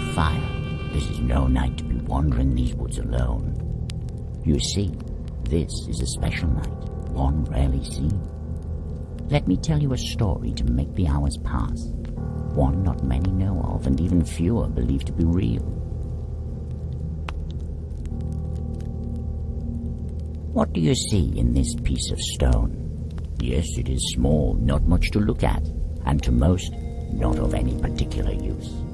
Fire. This is no night to be wandering these woods alone. You see, this is a special night, one rarely seen. Let me tell you a story to make the hours pass. One not many know of, and even fewer believe to be real. What do you see in this piece of stone? Yes, it is small, not much to look at, and to most, not of any particular use.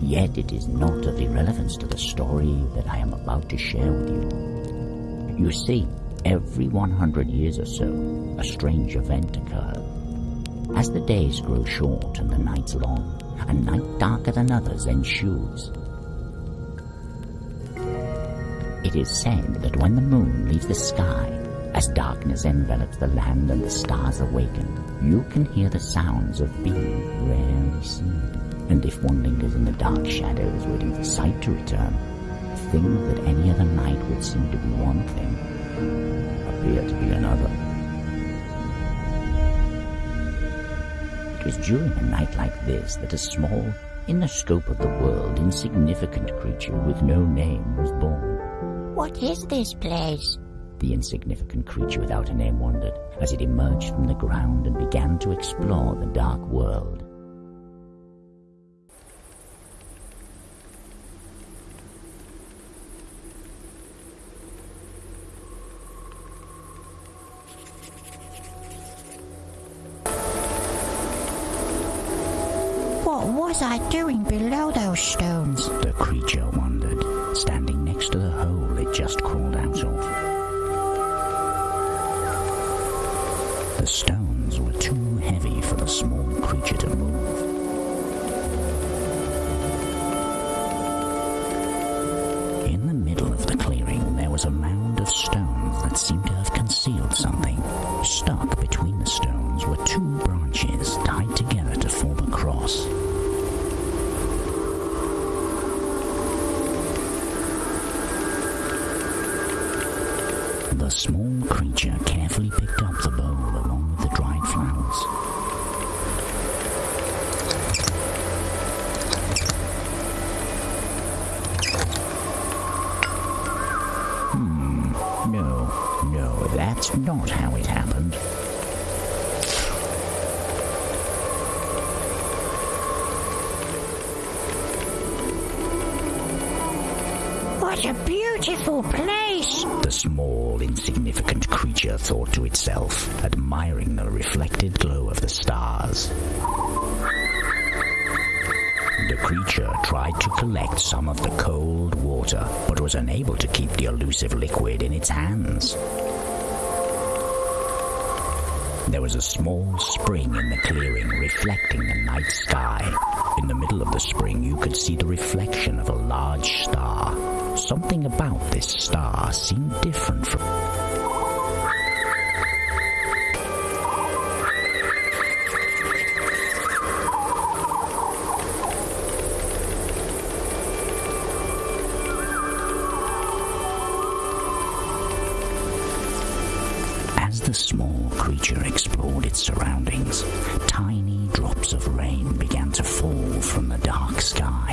Yet it is not of irrelevance to the story that I am about to share with you. You see, every 100 years or so, a strange event occurs. As the days grow short and the nights long, a night darker than others ensues. It is said that when the moon leaves the sky, as darkness envelops the land and the stars awaken, you can hear the sounds of being rarely seen. And if one lingers in the dark shadows waiting for sight to return, things that any other night would seem to be one thing appear to be another. It was during a night like this that a small, in the scope of the world, insignificant creature with no name was born. What is this place? The insignificant creature without a name wondered as it emerged from the ground and began to explore the dark world. Stones? The creature wondered, standing next to the hole it just crawled out of. The stones were too heavy for the small creature to move. In the middle of the clearing, there was a mound of stones that seemed to have concealed something. Stuck between the stones were two The small creature carefully picked up the bowl along with the dried flowers. Hmm, no, no, that's not how it happened. What a beautiful place! The small, insignificant creature thought to itself, admiring the reflected glow of the stars. The creature tried to collect some of the cold water, but was unable to keep the elusive liquid in its hands. There was a small spring in the clearing reflecting the night sky. In the middle of the spring, you could see the reflection of a large star. Something about this star seemed different from. As the small creature explored its surroundings, tiny drops of rain began to fall from the dark sky.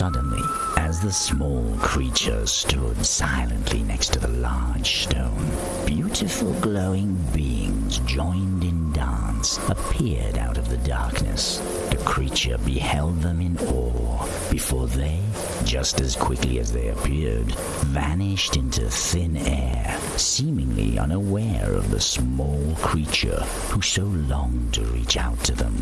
Suddenly, as the small creature stood silently next to the large stone, beautiful glowing beings joined in dance appeared out of the darkness. The creature beheld them in awe before they, just as quickly as they appeared, vanished into thin air, seemingly unaware of the small creature who so longed to reach out to them.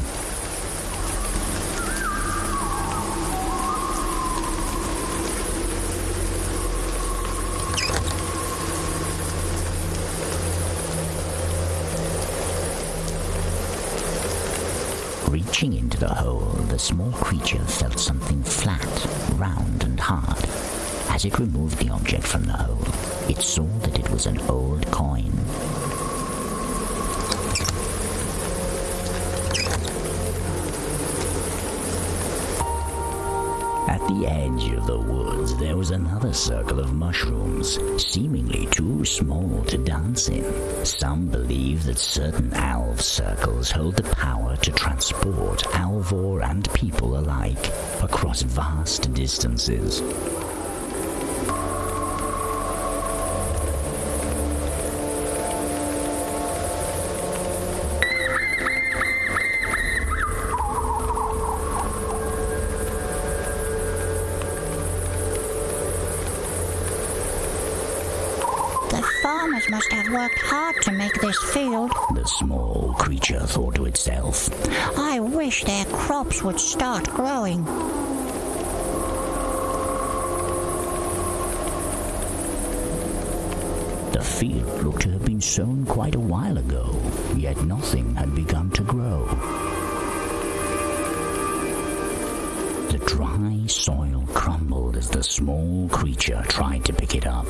Reaching into the hole, the small creature felt something flat, round, and hard. As it removed the object from the hole, it saw that it was an old coin. The the edge of the woods, there was another circle of mushrooms, seemingly too small to dance in. Some believe that certain alv circles hold the power to transport alvor and people alike across vast distances. Have worked hard to make this field. The small creature thought to itself. I wish their crops would start growing. The field looked to have been sown quite a while ago, yet nothing had begun to grow. The dry soil crumbled as the small creature tried to pick it up.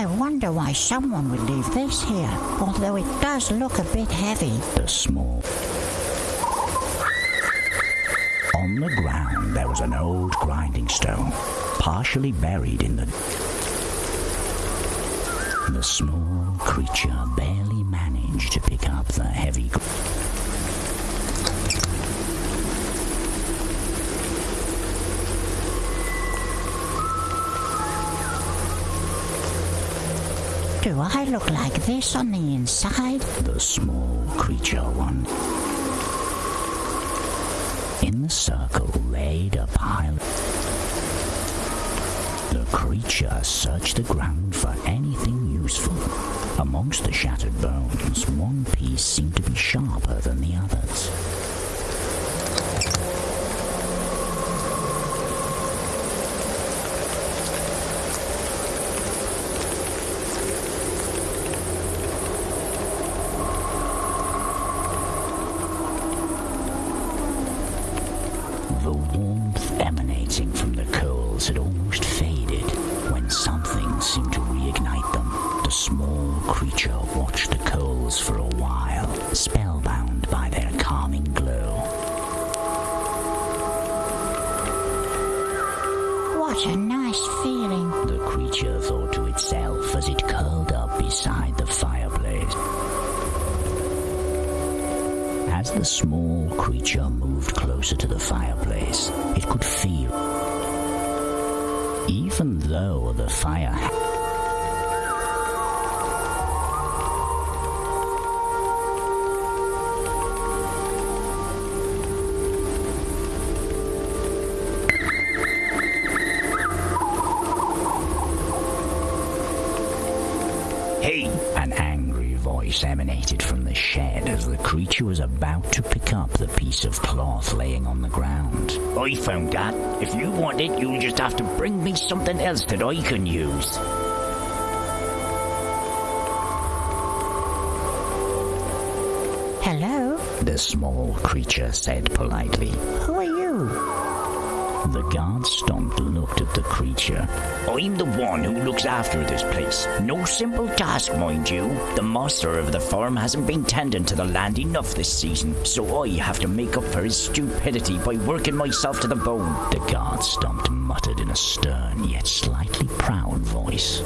I wonder why someone would leave this here, although it does look a bit heavy. The small. On the ground there was an old grinding stone, partially buried in the. The small creature barely managed to pick up the heavy. I look like this on the inside? The small creature one. In the circle laid a pile. The creature searched the ground for anything useful. Amongst the shattered bones, one piece seemed to be sharper than the others. As the small creature moved closer to the fireplace, it could feel. Even though the fire ha- Hey! An angry voice emanated the shed as the creature was about to pick up the piece of cloth laying on the ground. I found that. If you want it, you'll just have to bring me something else that I can use. Hello? The small creature said politely. Who are you? The gårdstomte looked at the creature. I'm the one who looks after this place. No simple task, mind you. The master of the farm hasn't been tending to the land enough this season, so I have to make up for his stupidity by working myself to the bone. The gårdstomte muttered in a stern yet slightly proud voice.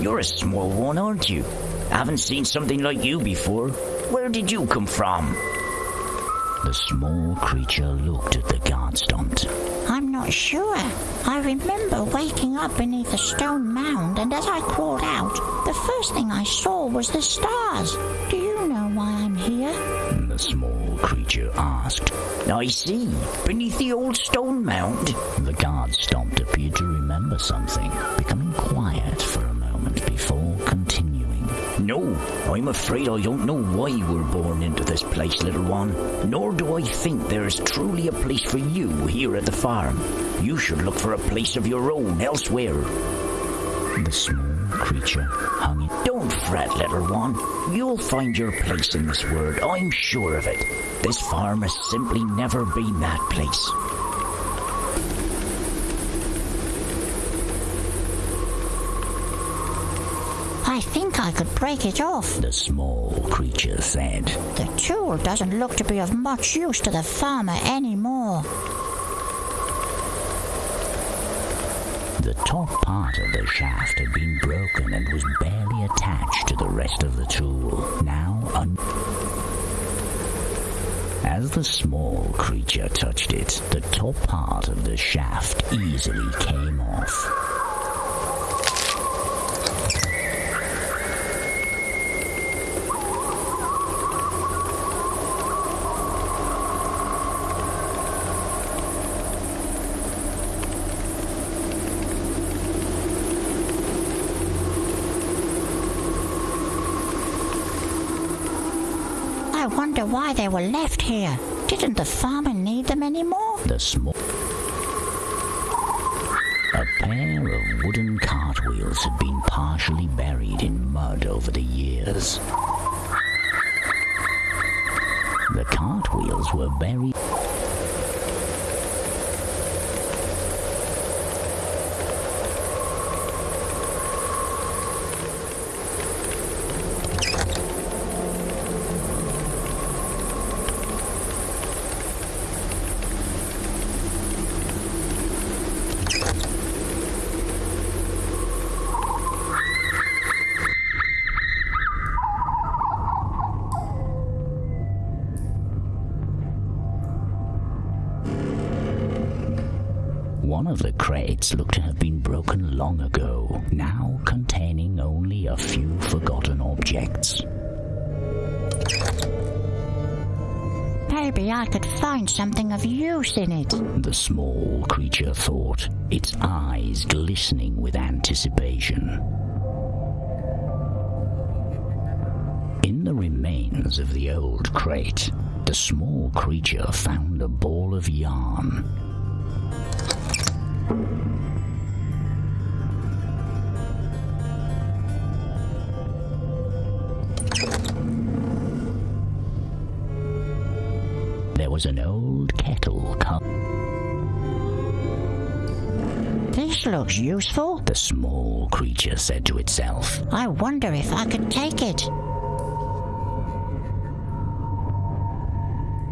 You're a small one, aren't you? I haven't seen something like you before. Where did you come from? The small creature looked at the gårdstomte. I'm not sure. I remember waking up beneath a stone mound, and as I crawled out, the first thing I saw was the stars. Do you know why I'm here? the small creature asked. I see, beneath the old stone mound. The gårdstomte, appeared to remember something, becoming quiet for No, I'm afraid I don't know why we're born into this place, little one. Nor do I think there is truly a place for you here at the farm. You should look for a place of your own elsewhere. The small creature hung it. Don't fret, little one. You'll find your place in this world, I'm sure of it. This farm has simply never been that place. I could break it off. The small creature said. The tool doesn't look to be of much use to the farmer anymore. The top part of the shaft had been broken and was barely attached to the rest of the tool. Now, un- as the small creature touched it, the top part of the shaft easily came off. I wonder why they were left here. Didn't the farmer need them anymore? The small. A pair of wooden cartwheels had been partially buried in mud over the years. The cartwheels were buried. One of the crates looked to have been broken long ago, now containing only a few forgotten objects. Maybe I could find something of use in it. The small creature thought, its eyes glistening with anticipation. In the remains of the old crate, the small creature found a ball of yarn. There was an old kettle This looks useful. the small creature said to itself. I wonder if I could take it.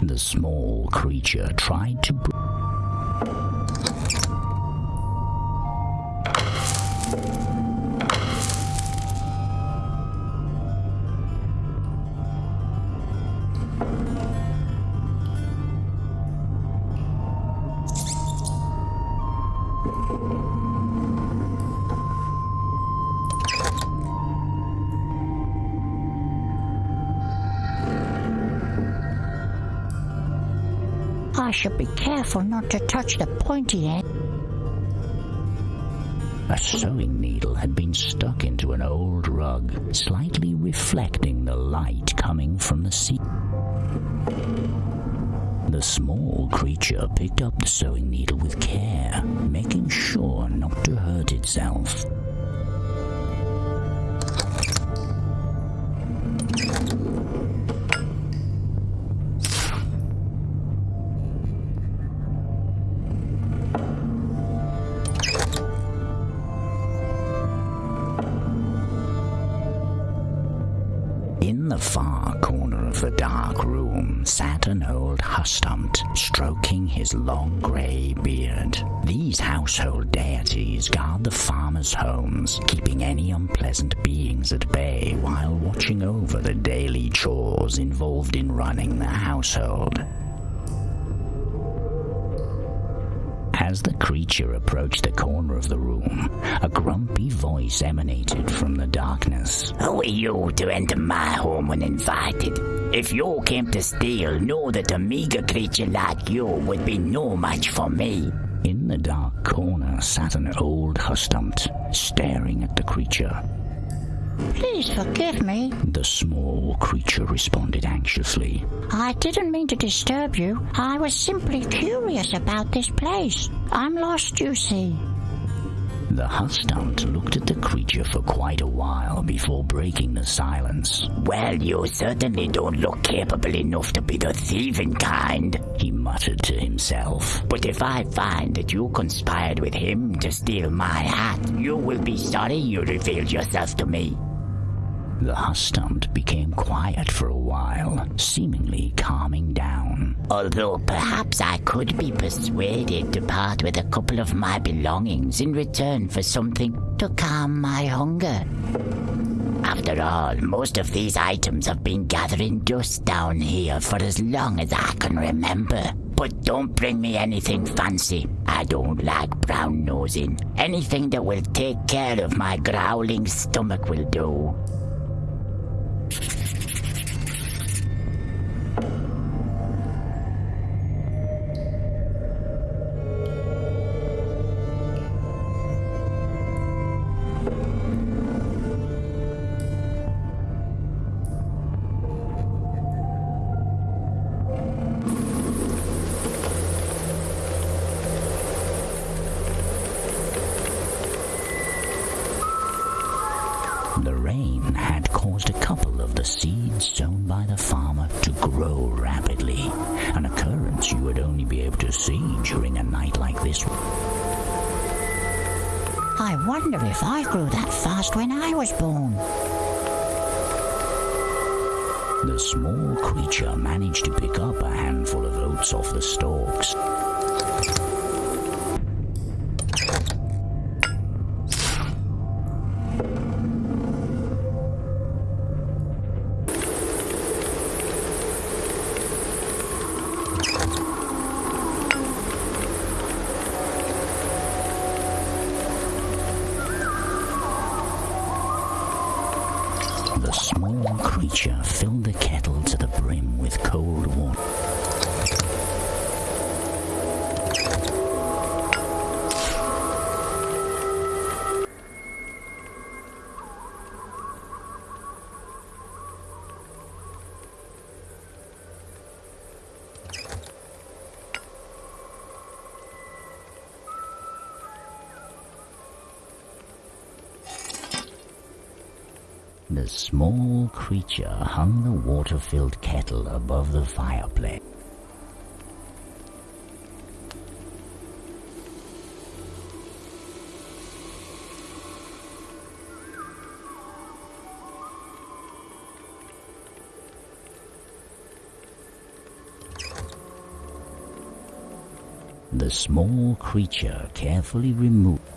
The small creature tried to. Careful not to touch the pointy end. A sewing needle had been stuck into an old rug, slightly reflecting the light coming from the sea. The small creature picked up the sewing needle with care, making sure not to hurt itself. Stroking his long grey beard. These household deities guard the farmers' homes, keeping any unpleasant beings at bay while watching over the daily chores involved in running the household. As the creature approached the corner of the room, a grumpy voice emanated from the darkness. Who are you to enter my home uninvited? If you came to steal, know that a meager creature like you would be no match for me. In the dark corner sat an old hustomte, staring at the creature. Please forgive me. The small creature responded anxiously. I didn't mean to disturb you. I was simply curious about this place. I'm lost, you see. The hustomte looked at the creature for quite a while before breaking the silence. Well, you certainly don't look capable enough to be the thieving kind, he muttered to himself. But if I find that you conspired with him to steal my hat, you will be sorry you revealed yourself to me. The hustomte became quiet for a while, seemingly calming down. Although perhaps I could be persuaded to part with a couple of my belongings in return for something to calm my hunger. After all, most of these items have been gathering dust down here for as long as I can remember. But don't bring me anything fancy. I don't like brown nosing. Anything that will take care of my growling stomach will do. I wonder if I grew that fast when I was born. The small creature managed to pick up a handful of oats off the stalks. The small creature hung the water filled kettle above the fireplace. The small creature carefully removed.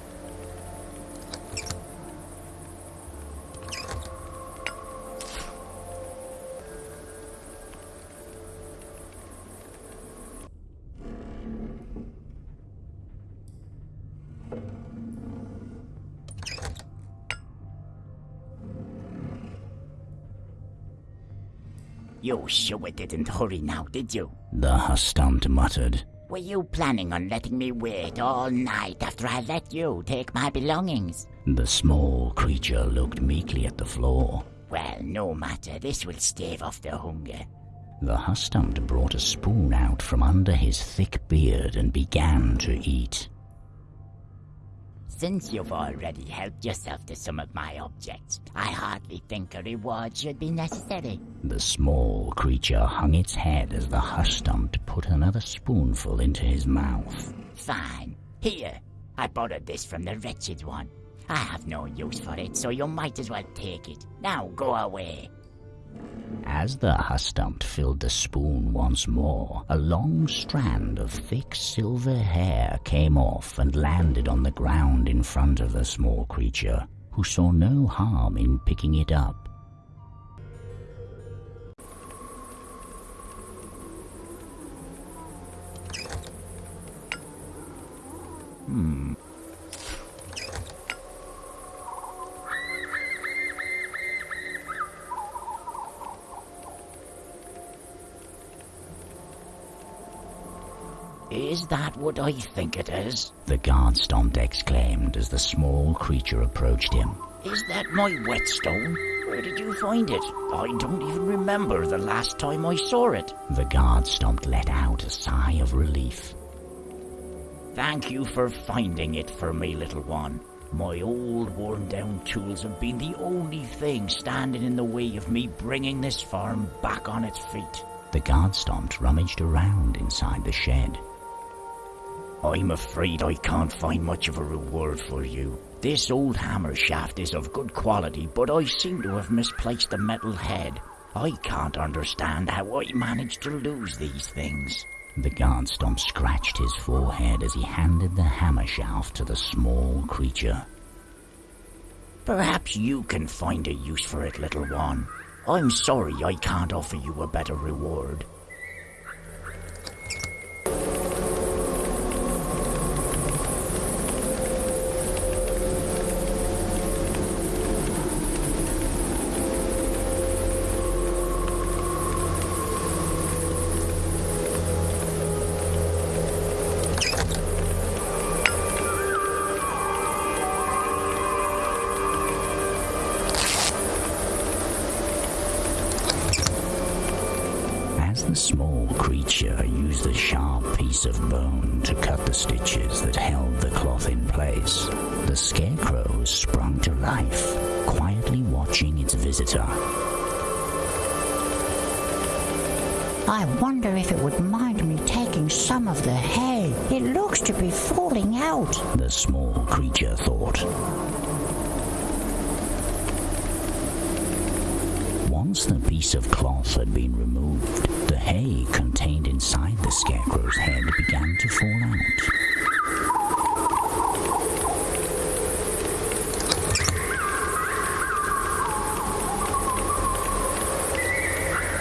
You sure didn't hurry now, did you? The hustomte muttered. Were you planning on letting me wait all night after I let you take my belongings? The small creature looked meekly at the floor. Well, no matter, this will stave off the hunger. The hustomte brought a spoon out from under his thick beard and began to eat. Since you've already helped yourself to some of my objects, I hardly think a reward should be necessary. The small creature hung its head as the hustomte put another spoonful into his mouth. Fine. Here, I borrowed this from the wretched one. I have no use for it, so you might as well take it. Now go away. As the hustomte filled the spoon once more, a long strand of thick silver hair came off and landed on the ground in front of the small creature, who saw no harm in picking it up. Hmm. Is that what I think it is? The gårdstomte exclaimed as the small creature approached him. Is that my whetstone? Where did you find it? I don't even remember the last time I saw it. The gårdstomte let out a sigh of relief. Thank you for finding it for me, little one. My old worn down tools have been the only thing standing in the way of me bringing this farm back on its feet. The gårdstomte rummaged around inside the shed. I'm afraid I can't find much of a reward for you. This old hammer shaft is of good quality, but I seem to have misplaced the metal head. I can't understand how I managed to lose these things. The gårdstomte scratched his forehead as he handed the hammer shaft to the small creature. Perhaps you can find a use for it, little one. I'm sorry I can't offer you a better reward. The small creature used a sharp piece of bone to cut the stitches that held the cloth in place, the scarecrow sprung to life, quietly watching its visitor. I wonder if it would mind me taking some of the hay. It looks to be falling out. The small creature thought. Once the piece of cloth had been removed, hay contained inside the scarecrow's head began to fall out.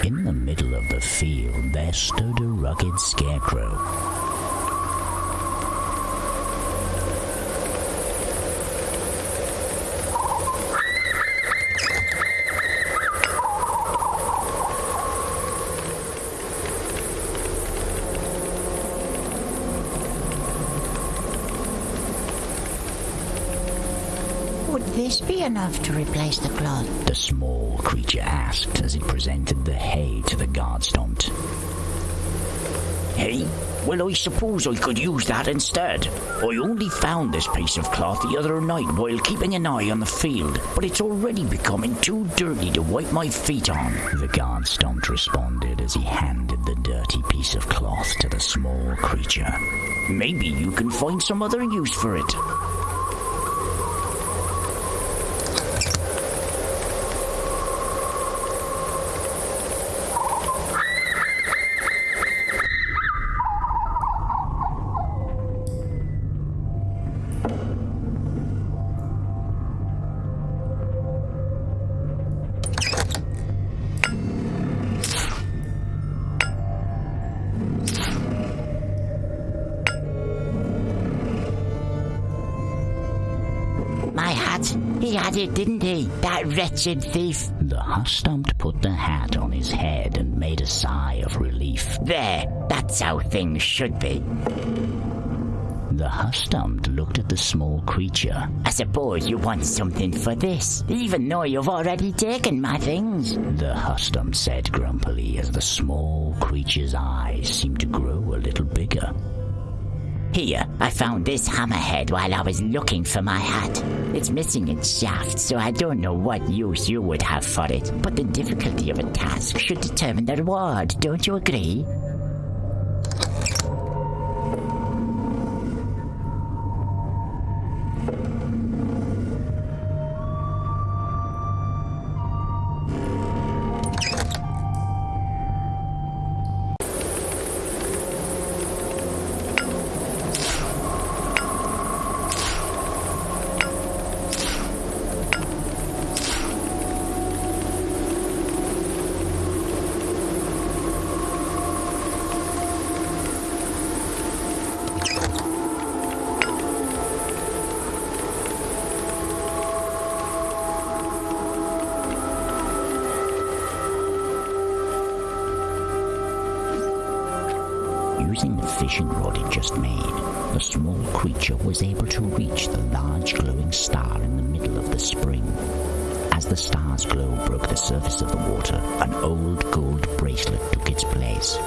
In the middle of the field, there stood a rugged scarecrow. Would this be enough to replace the cloth? The small creature asked as it presented the hay to the gårdstomte. Hey, well, I suppose I could use that instead. I only found this piece of cloth the other night while keeping an eye on the field, but it's already becoming too dirty to wipe my feet on. The gårdstomte responded as he handed the dirty piece of cloth to the small creature. Maybe you can find some other use for it. Had it, didn't he? That wretched thief. The hush put the hat on his head and made a sigh of relief. There. That's how things should be. The hush looked at the small creature. I suppose you want something for this, even though you've already taken my things. The hush said grumpily as the small creature's eyes seemed to grow a little bigger. Here, I found this hammerhead while I was looking for my hat. It's missing its shaft, so I don't know what use you would have for it, but the difficulty of a task should determine the reward, don't you agree? The surface of the water, an old gold bracelet took its place.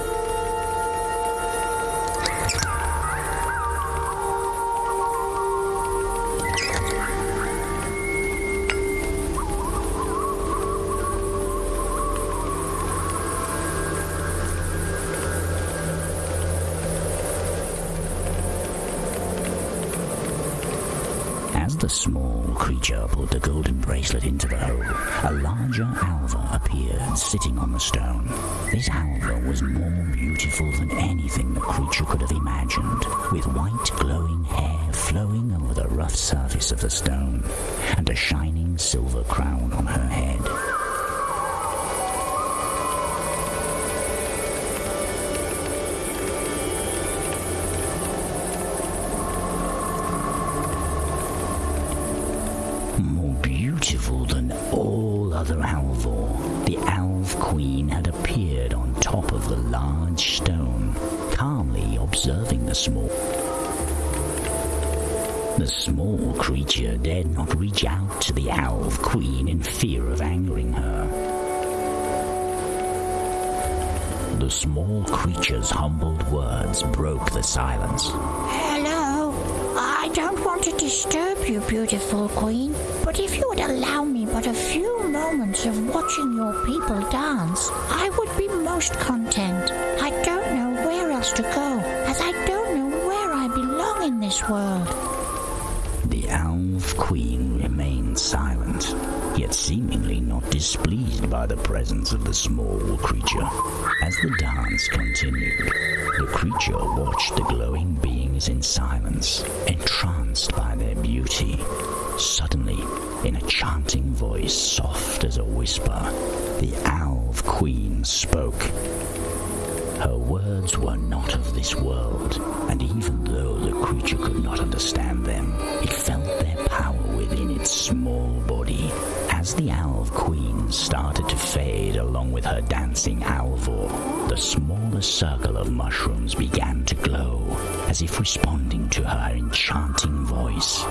The small creature pulled the golden bracelet into the hole, a larger Alva appeared sitting on the stone. This Alva was more beautiful than anything the creature could have imagined, with white glowing hair flowing over the rough surface of the stone, and a shining silver crown on her head. Queen had appeared on top of the large stone, calmly observing the small. The small creature dared not reach out to the Alv Queen in fear of angering her. The small creature's humbled words broke the silence. Hello. I don't want to disturb you, beautiful queen, but if you would allow me but a few moments of watching your people dance, I would be most content. I don't know where else to go, as I don't know where I belong in this world. The Elf Queen remained silent, yet seemingly not displeased by the presence of the small creature. As the dance continued, the creature watched the glowing beings in silence, entranced by their beauty. Suddenly, in a chanting voice soft as a whisper, the Alv Queen spoke. Her words were not of this world, and even though the creature could not understand them, it felt their power within its small body. As the Alv Queen started to fade along with her dancing Alvor, the smaller circle of mushrooms began to glow, as if responding to her enchanting voice.